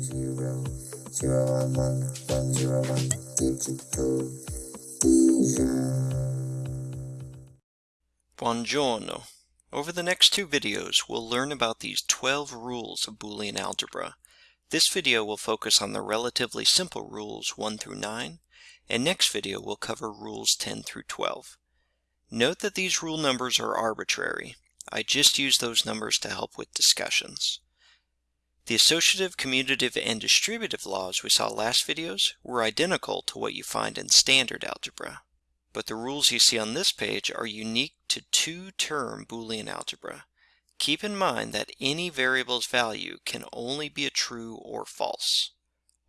zero, zero one one, one zero one, digital vision. Buongiorno. Over the next two videos, we'll learn about these 12 rules of Boolean algebra. This video will focus on the relatively simple rules 1 through 9, and next video will cover rules 10 through 12. Note that these rule numbers are arbitrary. I just use those numbers to help with discussions. The associative, commutative, and distributive laws we saw last videos were identical to what you find in standard algebra. But the rules you see on this page are unique to two-term Boolean algebra. Keep in mind that any variable's value can only be a true or false.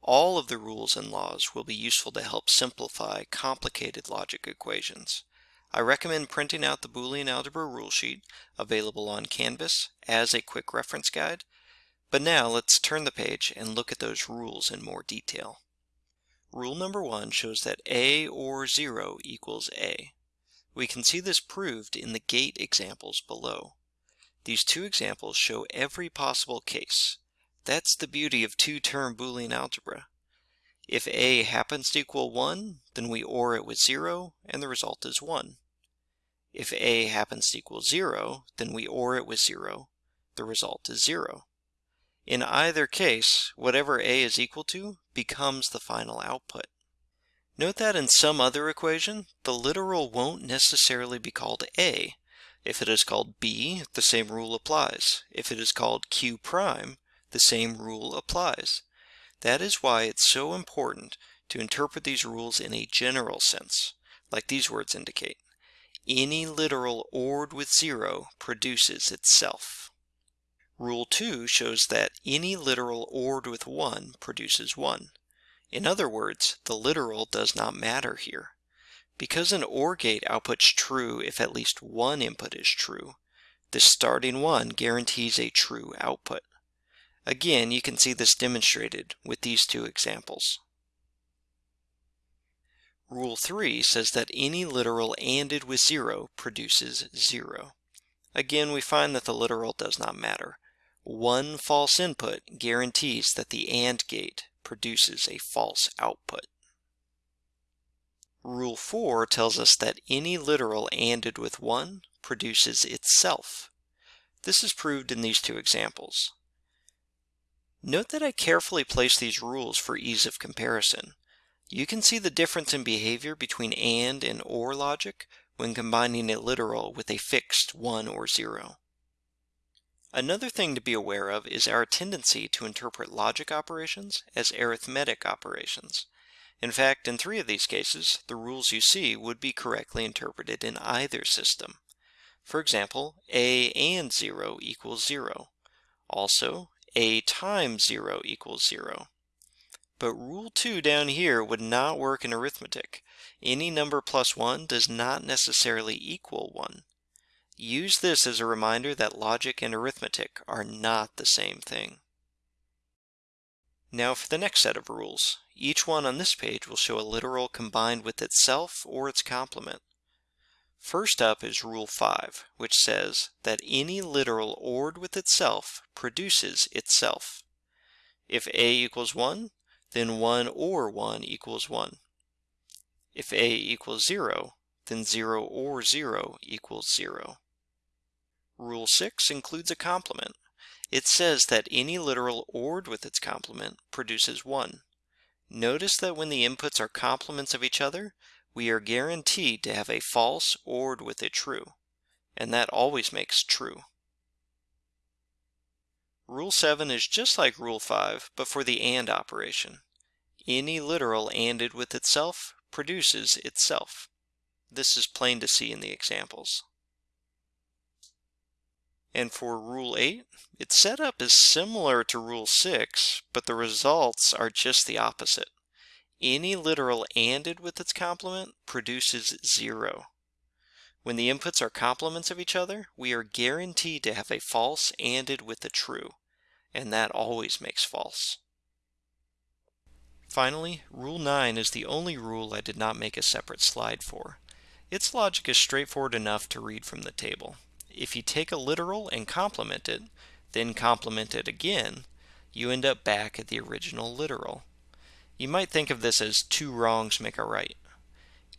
All of the rules and laws will be useful to help simplify complicated logic equations. I recommend printing out the Boolean algebra rule sheet available on Canvas as a quick reference guide but now let's turn the page and look at those rules in more detail. Rule number one shows that a or 0 equals a. We can see this proved in the gate examples below. These two examples show every possible case. That's the beauty of two-term Boolean algebra. If a happens to equal 1, then we OR it with 0, and the result is 1. If a happens to equal 0, then we OR it with 0. The result is 0. In either case, whatever a is equal to becomes the final output. Note that in some other equation, the literal won't necessarily be called a. If it is called b, the same rule applies. If it is called q prime, the same rule applies. That is why it's so important to interpret these rules in a general sense, like these words indicate. Any literal ORed with zero produces itself. Rule 2 shows that any literal ORed with 1 produces 1. In other words, the literal does not matter here. Because an OR gate outputs true if at least one input is true, this starting 1 guarantees a true output. Again, you can see this demonstrated with these two examples. Rule 3 says that any literal ANDed with 0 produces 0. Again, we find that the literal does not matter. One false input guarantees that the AND gate produces a false output. Rule 4 tells us that any literal ANDed with 1 produces itself. This is proved in these two examples. Note that I carefully place these rules for ease of comparison. You can see the difference in behavior between AND and OR logic when combining a literal with a fixed 1 or 0. Another thing to be aware of is our tendency to interpret logic operations as arithmetic operations. In fact, in three of these cases, the rules you see would be correctly interpreted in either system. For example, a and 0 equals 0. Also, a times 0 equals 0. But rule 2 down here would not work in arithmetic. Any number plus 1 does not necessarily equal 1. Use this as a reminder that logic and arithmetic are not the same thing. Now for the next set of rules. Each one on this page will show a literal combined with itself or its complement. First up is Rule 5, which says that any literal ORed with itself produces itself. If a equals 1, then 1 or 1 equals 1. If a equals 0, then 0 or 0 equals 0. Rule 6 includes a complement. It says that any literal ORed with its complement produces 1. Notice that when the inputs are complements of each other, we are guaranteed to have a false ORed with a true, and that always makes true. Rule 7 is just like Rule 5, but for the AND operation. Any literal ANDed with itself produces itself. This is plain to see in the examples. And for Rule 8, its setup is similar to Rule 6, but the results are just the opposite. Any literal ANDed with its complement produces 0. When the inputs are complements of each other, we are guaranteed to have a false ANDed with a true, and that always makes false. Finally, Rule 9 is the only rule I did not make a separate slide for. Its logic is straightforward enough to read from the table if you take a literal and complement it, then complement it again, you end up back at the original literal. You might think of this as two wrongs make a right.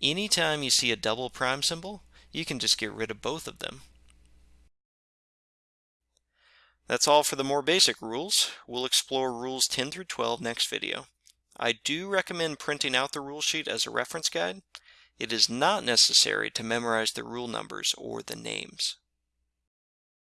Anytime you see a double prime symbol, you can just get rid of both of them. That's all for the more basic rules. We'll explore rules 10 through 12 next video. I do recommend printing out the rule sheet as a reference guide. It is not necessary to memorize the rule numbers or the names.